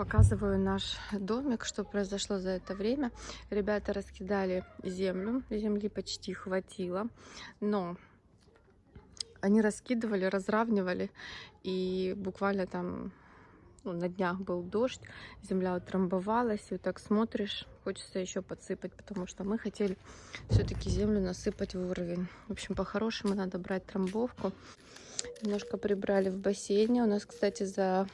Показываю наш домик, что произошло за это время. Ребята раскидали землю, земли почти хватило, но они раскидывали, разравнивали, и буквально там ну, на днях был дождь, земля утрамбовалась, и вот так смотришь, хочется еще подсыпать, потому что мы хотели все-таки землю насыпать в уровень. В общем, по-хорошему надо брать трамбовку. Немножко прибрали в бассейне. У нас, кстати, за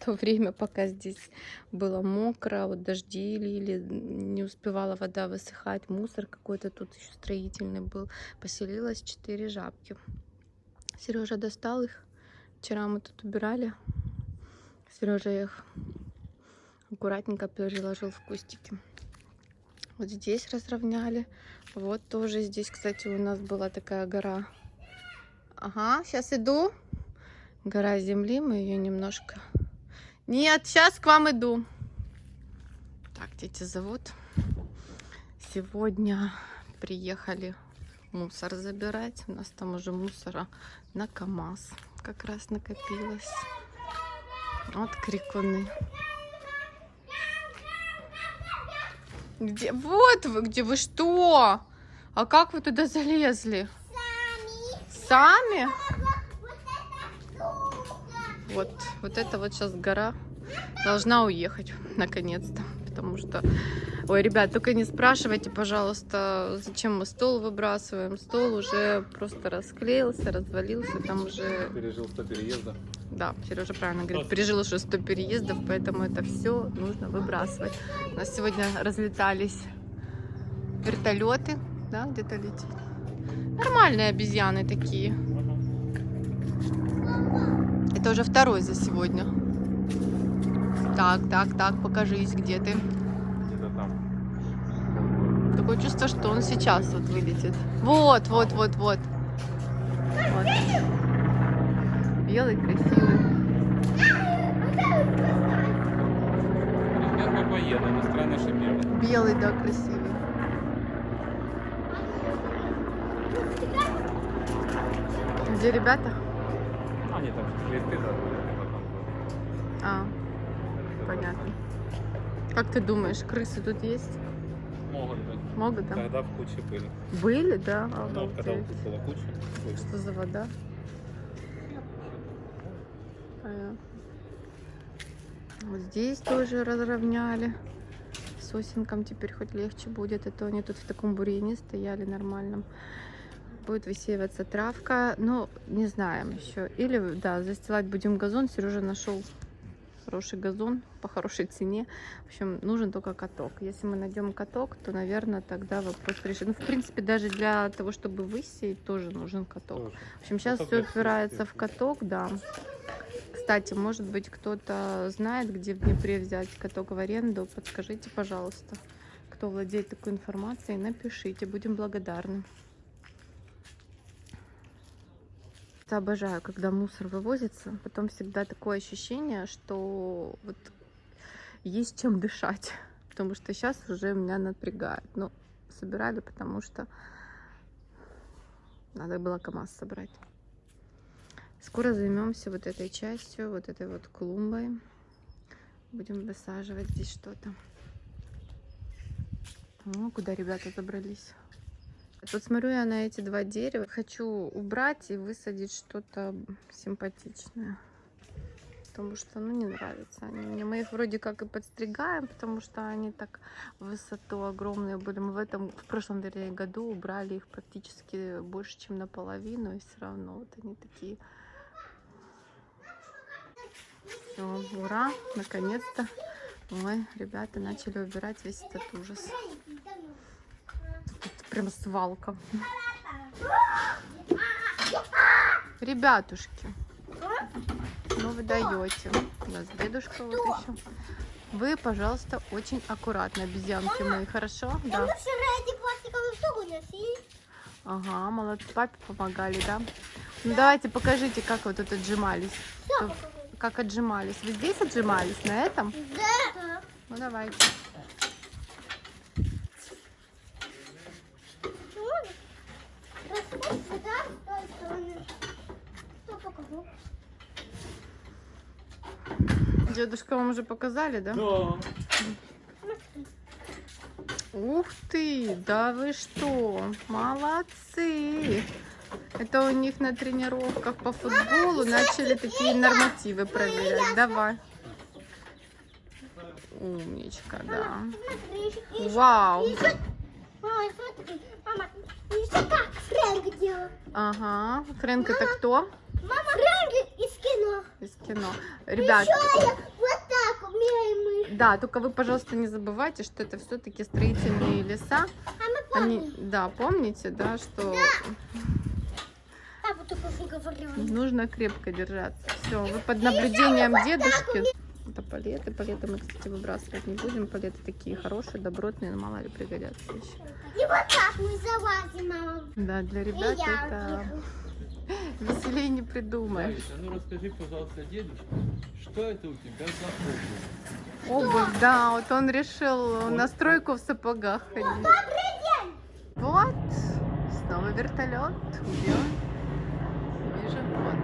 то время, пока здесь было мокро, вот дожди лили, не успевала вода высыхать, мусор какой-то тут еще строительный был, поселилось четыре жабки. Сережа достал их. Вчера мы тут убирали. Сережа их аккуратненько переложил в кустики. Вот здесь разровняли. Вот тоже здесь, кстати, у нас была такая гора. Ага, сейчас иду. Гора земли, мы ее немножко нет, сейчас к вам иду. Так, дети зовут. Сегодня приехали мусор забирать. У нас там уже мусора на КАМАЗ как раз накопилось. Вот крикуны. Где? Вот вы, где вы что? А как вы туда залезли? Сами. Сами? Вот, вот это вот сейчас гора должна уехать, наконец-то. Потому что... Ой, ребят, только не спрашивайте, пожалуйста, зачем мы стол выбрасываем. Стол уже просто расклеился, развалился, там уже... Пережил 100 переездов. Да, Сережа правильно говорит, пережил уже 100 переездов, поэтому это все нужно выбрасывать. У нас сегодня разлетались вертолеты, да, где-то летит. Нормальные обезьяны такие. Это уже второй за сегодня. Так, так, так, покажись, где ты. Где-то там. Такое чувство, что он сейчас вот вылетит. Вот, вот, вот, вот. вот. Белый, красивый. Белый, да, красивый. Где ребята? Они там листы. А, понятно. Как ты думаешь, крысы тут есть? Могут быть. Могут, да? Тогда в куче были. Были, да? Но вот когда вот Обалдеть. тут была куча, были. Что за вода? Понятно. Вот здесь тоже разровняли. Сосенкам теперь хоть легче будет. А то они тут в таком бурьяне стояли нормальном. Будет высеиваться травка. Ну, не знаем еще. Или, да, застилать будем газон. Сережа нашел хороший газон по хорошей цене. В общем, нужен только каток. Если мы найдем каток, то, наверное, тогда вопрос решит. Ну, в принципе, даже для того, чтобы высеять, тоже нужен каток. Тоже. В общем, сейчас Каток все упирается в каток, да. Кстати, может быть, кто-то знает, где в Днепре взять каток в аренду. Подскажите, пожалуйста, кто владеет такой информацией, напишите, будем благодарны. Я обожаю, когда мусор вывозится, потом всегда такое ощущение, что вот есть чем дышать, потому что сейчас уже меня напрягает. Ну, собирали, потому что надо было КАМАЗ собрать. Скоро займемся вот этой частью, вот этой вот клумбой. Будем высаживать здесь что-то. Ну, куда ребята забрались? Тут смотрю я на эти два дерева. Хочу убрать и высадить что-то симпатичное. Потому что, ну, не нравятся они мне. Мы их вроде как и подстригаем, потому что они так высоту огромные были. Мы в этом, в прошлом вернее, году убрали их практически больше, чем наполовину. И все равно вот они такие все, ура, наконец-то. Ой, ребята начали убирать весь этот ужас. Прям свалка. Ребятушки, ну вы даете. У нас дедушка вот еще. Вы, пожалуйста, очень аккуратно, обезьянки мои, хорошо? Мы Да. Ага, молодцы, папе помогали, да? Ну давайте покажите, как вы тут отжимались. Как отжимались? Вы здесь отжимались, на этом? Да. Ну давайте. Дедушка вам уже показали, да? Да. Ух ты, да вы что, молодцы. Это у них на тренировках по футболу начали такие нормативы проверять. Давай. Умничка, да. Смотри, еще- Вау. еще- Мама, смотри, мама, еще как Фрэнк делал. Ага. Фрэнк это кто? Кино. Ребят, Еще я вот так умею мы. да, только вы, пожалуйста, не забывайте, что это все-таки строительные леса. А мы Они, помним. да, помните, да, что что говорил. нужно крепко держаться. Все, вы под наблюдением дедушки. Это палеты. Палеты мы, кстати, выбрасывать не будем. Палеты такие хорошие, добротные, но мало ли пригодятся еще. И вот так мы залазим, мама. Да, для ребят это бегу. веселее не придумаешь. Ну расскажи, пожалуйста, дедушке, что это у тебя за обувь? Обувь, да, вот он решил на стройку в сапогах ходить. Добрый день. Вот, снова вертолет. Где он? Вижу, вот.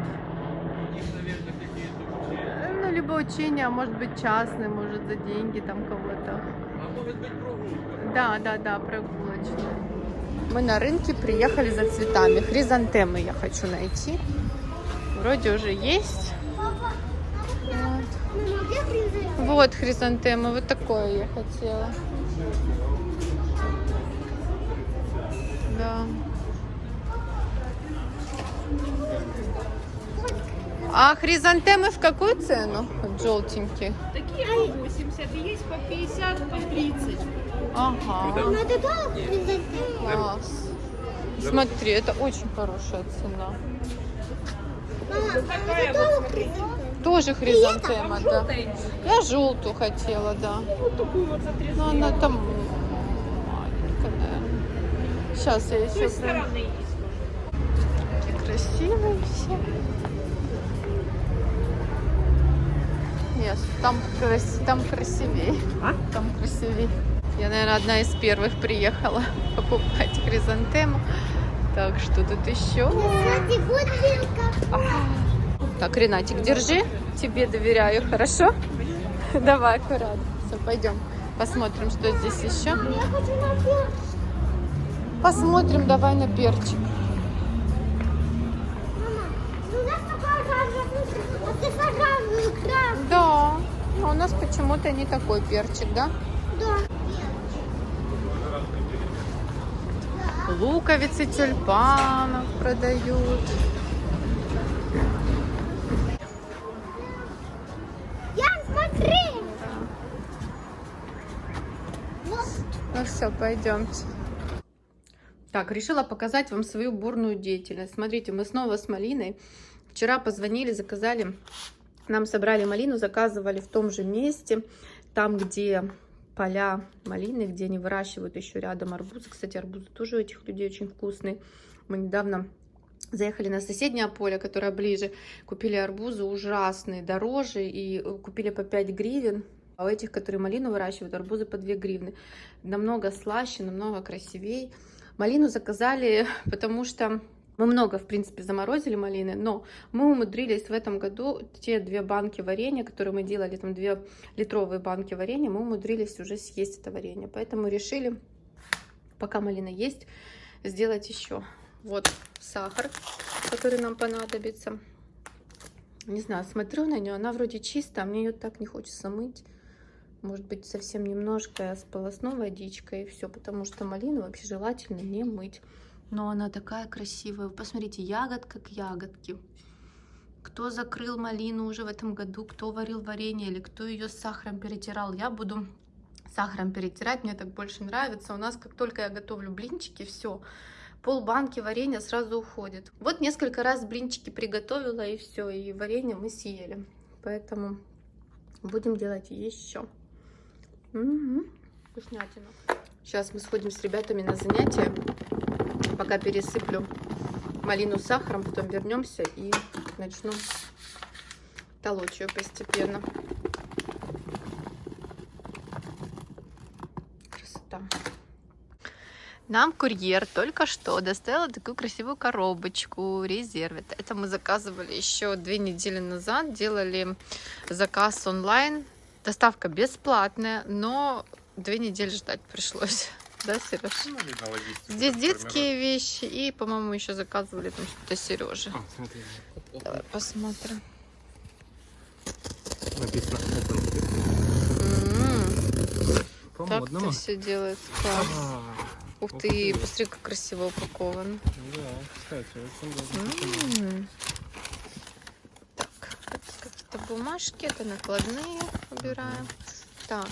У них, наверное, какие-то учения. Ну, либо учения, а может быть частные, может за деньги там кого-то. А может быть прогулка? Да, да, да, прогулочная. Мы на рынке приехали за цветами. Хризантемы я хочу найти. Вроде уже есть. Вот, вот хризантемы, вот такое я хотела. Да. А хризантемы в какую цену? Желтенькие. Такие по 80, и есть по 50, по 30. Ага. Тоже принцесса? Класс. Смотри, это очень хорошая цена. Мама, вот, тоже хризантема, да. Я желтую хотела, да. Но она там маленькая, наверное. Сейчас я той еще... Такие красивые все. Нет, там, крас... там красивее. А? Там красивее. Я, наверное, одна из первых приехала покупать хризантему. Так, что тут еще? Бутылка. Так, Ренатик, держи. Тебе доверяю, хорошо? Давай, аккуратно. Все, пойдем. Посмотрим, что здесь еще. Посмотрим, давай на перчик. А. Да, но у нас почему-то не такой перчик, да? Да. Луковицы тюльпанов продают. Ян, смотри. Ну все, пойдемте. Так, решила показать вам свою бурную деятельность. Смотрите, мы снова с малиной. Вчера позвонили, заказали. Нам собрали малину, заказывали в том же месте, там, где поля малины, где они выращивают еще рядом арбузы. Кстати, арбузы тоже у этих людей очень вкусные. Мы недавно заехали на соседнее поле, которое ближе, купили арбузы ужасные, дороже, и э, купили по 5 гривен. А у этих, которые малину выращивают, арбузы по 2 гривны. Намного слаще, намного красивее. Малину заказали, потому что мы много, в принципе, заморозили малины, но мы умудрились в этом году те две банки варенья, которые мы делали, там две литровые банки варенья, мы умудрились уже съесть это варенье. Поэтому решили, пока малина есть, сделать еще. Вот сахар, который нам понадобится. Не знаю, смотрю на нее, она вроде чистая, а мне ее так не хочется мыть. Может быть, совсем немножко сполосну водичкой и все, потому что малину вообще желательно не мыть. Но она такая красивая. Посмотрите, ягодка к ягодке. Кто закрыл малину уже в этом году, кто варил варенье или кто ее с сахаром перетирал, я буду сахаром перетирать, мне так больше нравится. У нас, как только я готовлю блинчики, все, пол банки варенья сразу уходит. Вот несколько раз блинчики приготовила и все, и варенье мы съели. Поэтому будем делать еще. Угу. Вкуснятина. Сейчас мы сходим с ребятами на занятия. Пока пересыплю малину с сахаром, потом вернемся и начну толочь ее постепенно. Красота. Нам курьер только что доставил такую красивую коробочку резерв. Это, это мы заказывали еще две недели назад. Делали заказ онлайн. Доставка бесплатная, но две недели ждать пришлось. Да, Сереж? Ну, видно, Здесь детские вещи и, по-моему, еще заказывали там что-то Сереже. А, смотри. Давай посмотрим. Написано open. М, По Так модному. это все делается. Класс. А, Ух ух ты, ты. посмотри, как красиво упакован. Да, кстати, очень даже. М. Так, какие-то бумажки, это накладные убираем. Так,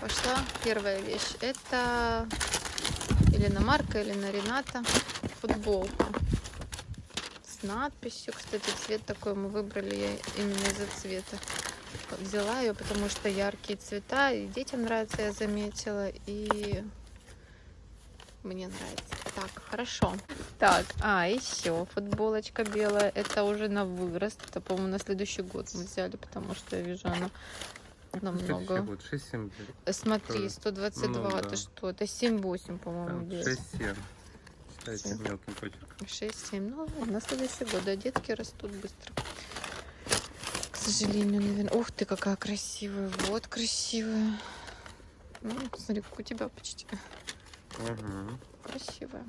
пошла первая вещь. Это или на Марка, или на Рената футболка с надписью. Кстати, цвет такой мы выбрали именно из-за цвета. Взяла ее, потому что яркие цвета, и детям нравится, я заметила, и мне нравится. Так, хорошо. Так, а, еще футболочка белая. Это уже на вырост. Это, по-моему, на следующий год мы взяли, потому что я вижу, она намного. Вот 6-7. Смотри, тоже. 122, Ну это да. что? Это 7-8, по-моему, вес. 6-7. Читайте Семь. мелким почерком. 6-7. Ну, на следующий год. Да, детки растут быстро. К сожалению, наверное. Ух ты, какая красивая. Вот красивая. Ну, смотри, как у тебя почти. Угу. Красивая.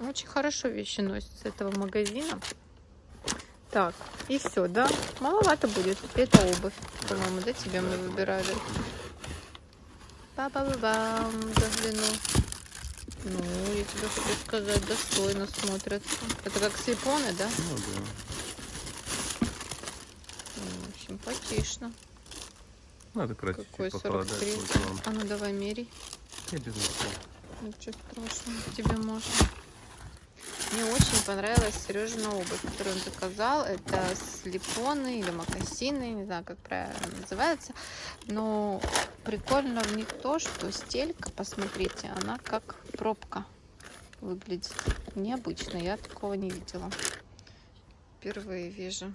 Очень хорошо вещи носят с этого магазина. Так, и все, да? Маловато будет. Это обувь, по-моему, да, тебе мы выбирали. Ба-ба-ба-бам, загляну. Ну, я тебе хочу сказать, достойно смотрятся. Это как слепоны, да? Ну да. М, Симпатично. Надо красить Какой похолодать. 43? будет вам. А ну давай мерей. Я без носка. Ничего страшного, тебе можно. Мне очень понравилась Сережина обувь, которую он заказал. Это слепоны или мокасины, не знаю, как правильно называется. Но прикольно в них то, что стелька, посмотрите, она как пробка выглядит. Необычно, я такого не видела. Впервые вижу.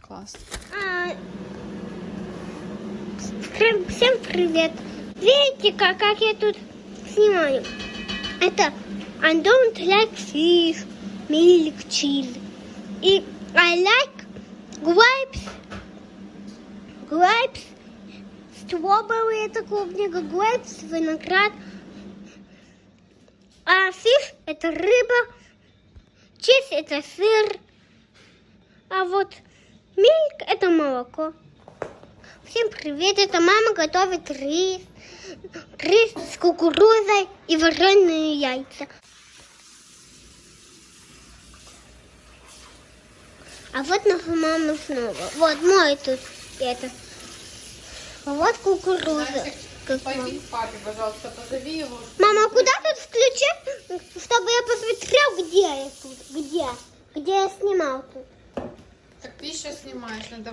Класс. Всем привет! Видите, как, как я тут снимаю? Это I don't like fish, milk, cheese. И I like grapes, grapes, strawberry это клубника, grapes, виноград. А fish это рыба, cheese это сыр, а вот milk это молоко. Всем привет, это мама готовит рис, рис с кукурузой и вареные яйца. А вот наша мама снова. Вот мой тут это. А вот кукуруза. Как мама. папе, пожалуйста, позови его. Мама, куда тут включить, чтобы я посмотрел, где я тут, где, где я снимал тут? Так ты еще снимаешь, надо